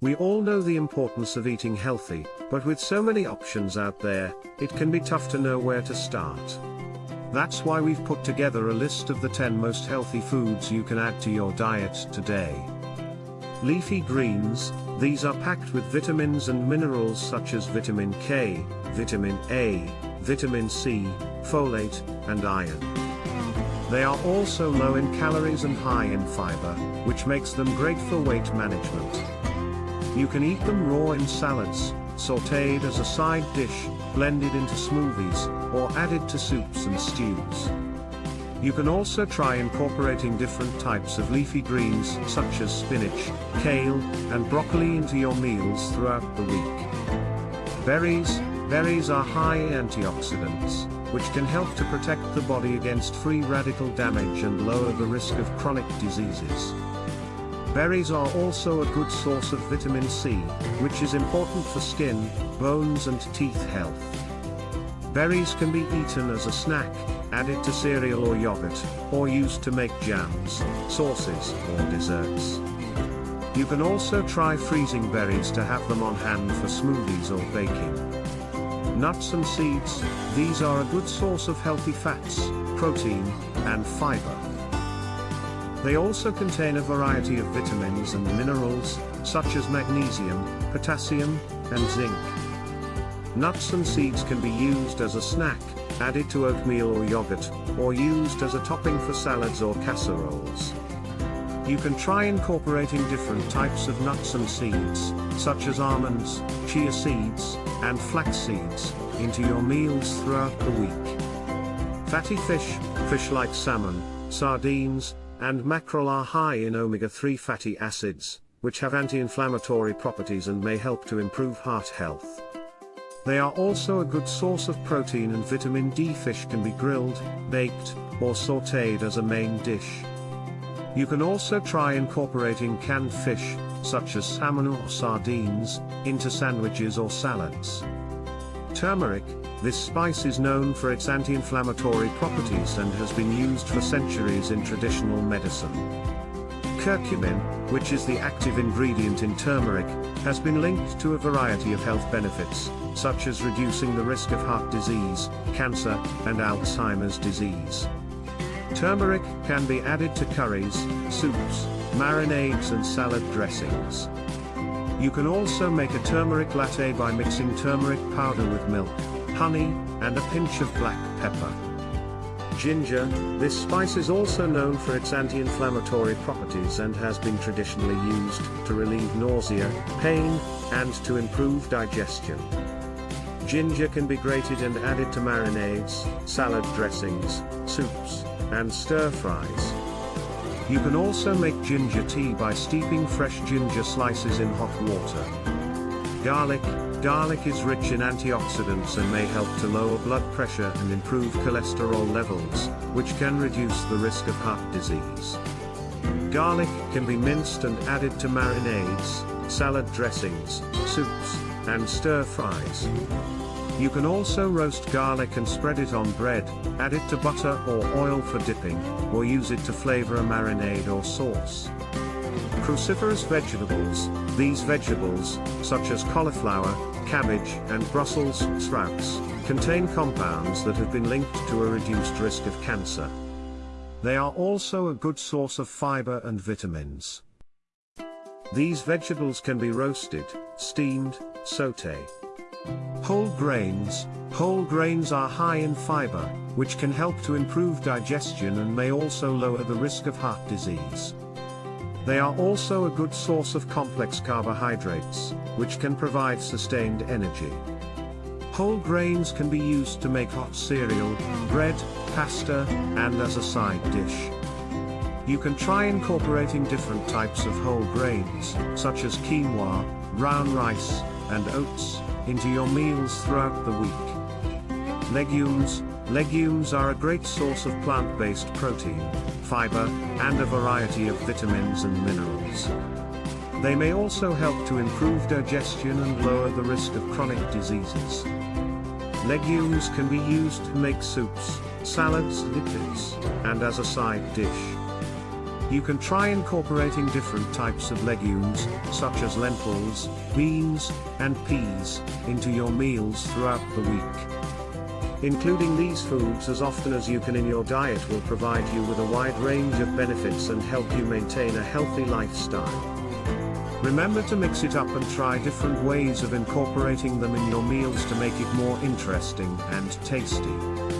We all know the importance of eating healthy, but with so many options out there, it can be tough to know where to start. That's why we've put together a list of the 10 most healthy foods you can add to your diet today. Leafy greens, these are packed with vitamins and minerals such as vitamin K, vitamin A, vitamin C, folate, and iron. They are also low in calories and high in fiber, which makes them great for weight management. You can eat them raw in salads, sautéed as a side dish, blended into smoothies, or added to soups and stews. You can also try incorporating different types of leafy greens such as spinach, kale, and broccoli into your meals throughout the week. Berries, berries are high antioxidants, which can help to protect the body against free radical damage and lower the risk of chronic diseases. Berries are also a good source of vitamin C, which is important for skin, bones and teeth health. Berries can be eaten as a snack, added to cereal or yogurt, or used to make jams, sauces, or desserts. You can also try freezing berries to have them on hand for smoothies or baking. Nuts and seeds, these are a good source of healthy fats, protein, and fiber. They also contain a variety of vitamins and minerals, such as magnesium, potassium, and zinc. Nuts and seeds can be used as a snack, added to oatmeal or yogurt, or used as a topping for salads or casseroles. You can try incorporating different types of nuts and seeds, such as almonds, chia seeds, and flax seeds, into your meals throughout the week. Fatty fish, fish like salmon, sardines, and mackerel are high in omega-3 fatty acids, which have anti-inflammatory properties and may help to improve heart health. They are also a good source of protein and vitamin D. Fish can be grilled, baked, or sautéed as a main dish. You can also try incorporating canned fish, such as salmon or sardines, into sandwiches or salads. Turmeric, this spice is known for its anti-inflammatory properties and has been used for centuries in traditional medicine. Curcumin, which is the active ingredient in turmeric, has been linked to a variety of health benefits, such as reducing the risk of heart disease, cancer, and Alzheimer's disease. Turmeric can be added to curries, soups, marinades and salad dressings. You can also make a turmeric latte by mixing turmeric powder with milk, honey, and a pinch of black pepper. Ginger, this spice is also known for its anti-inflammatory properties and has been traditionally used to relieve nausea, pain, and to improve digestion. Ginger can be grated and added to marinades, salad dressings, soups, and stir-fries. You can also make ginger tea by steeping fresh ginger slices in hot water. Garlic, Garlic is rich in antioxidants and may help to lower blood pressure and improve cholesterol levels, which can reduce the risk of heart disease. Garlic can be minced and added to marinades, salad dressings, soups, and stir-fries. You can also roast garlic and spread it on bread, add it to butter or oil for dipping, or use it to flavor a marinade or sauce. Cruciferous vegetables, these vegetables, such as cauliflower, cabbage, and Brussels sprouts, contain compounds that have been linked to a reduced risk of cancer. They are also a good source of fiber and vitamins. These vegetables can be roasted, steamed, sauté. Whole grains, whole grains are high in fiber, which can help to improve digestion and may also lower the risk of heart disease. They are also a good source of complex carbohydrates, which can provide sustained energy. Whole grains can be used to make hot cereal, bread, pasta, and as a side dish. You can try incorporating different types of whole grains, such as quinoa, brown rice, and oats, into your meals throughout the week. Legumes, Legumes are a great source of plant-based protein, fiber, and a variety of vitamins and minerals. They may also help to improve digestion and lower the risk of chronic diseases. Legumes can be used to make soups, salads, lipids, and as a side dish. You can try incorporating different types of legumes, such as lentils, beans, and peas, into your meals throughout the week. Including these foods as often as you can in your diet will provide you with a wide range of benefits and help you maintain a healthy lifestyle. Remember to mix it up and try different ways of incorporating them in your meals to make it more interesting and tasty.